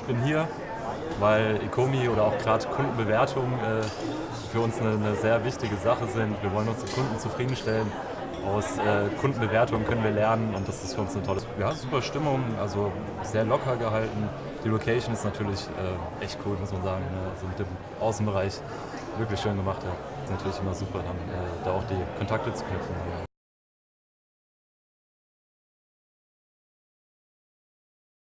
ich bin hier, weil Ecomi oder auch gerade Kundenbewertungen äh, für uns eine, eine, sehr wichtige Sache sind. Wir wollen unsere Kunden zufriedenstellen. Aus äh, Kundenbewertungen können wir lernen und das ist für uns eine tolle, ja, super Stimmung, also sehr locker gehalten. Die Location ist natürlich äh, echt cool, muss man sagen. Ne? Also mit dem Außenbereich wirklich schön gemacht. Ja. Ist natürlich immer super, dann äh, da auch die Kontakte zu knüpfen. Ja.